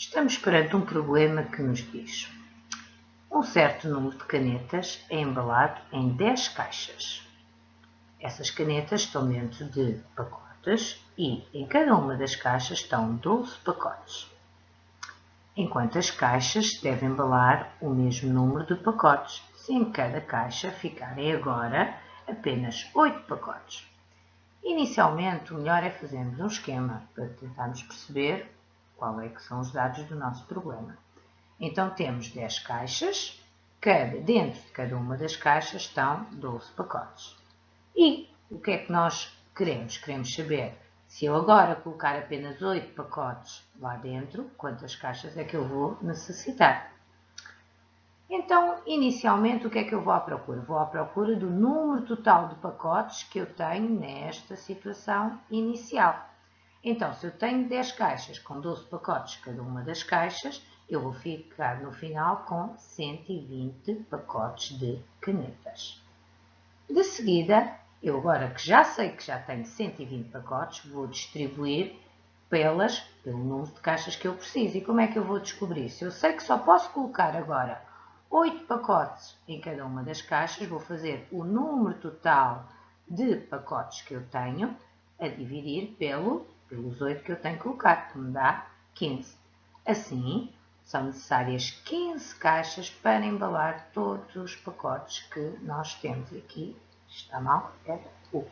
Estamos perante um problema que nos diz um certo número de canetas é embalado em 10 caixas. Essas canetas estão dentro de pacotes e em cada uma das caixas estão 12 pacotes. Enquanto as caixas devem embalar o mesmo número de pacotes, se em cada caixa ficarem agora apenas 8 pacotes. Inicialmente, o melhor é fazermos um esquema para tentarmos perceber qual é que são os dados do nosso problema. Então temos 10 caixas, cada, dentro de cada uma das caixas estão 12 pacotes. E o que é que nós queremos? Queremos saber se eu agora colocar apenas 8 pacotes lá dentro, quantas caixas é que eu vou necessitar. Então, inicialmente, o que é que eu vou à procura? Vou à procura do número total de pacotes que eu tenho nesta situação inicial. Então, se eu tenho 10 caixas com 12 pacotes cada uma das caixas, eu vou ficar no final com 120 pacotes de canetas. De seguida, eu agora que já sei que já tenho 120 pacotes, vou distribuir pelas, pelo número de caixas que eu preciso. E como é que eu vou descobrir? Se eu sei que só posso colocar agora 8 pacotes em cada uma das caixas, vou fazer o número total de pacotes que eu tenho a dividir pelo pelos 8 que eu tenho que colocar, que me dá 15. Assim, são necessárias 15 caixas para embalar todos os pacotes que nós temos. Aqui está mal, é o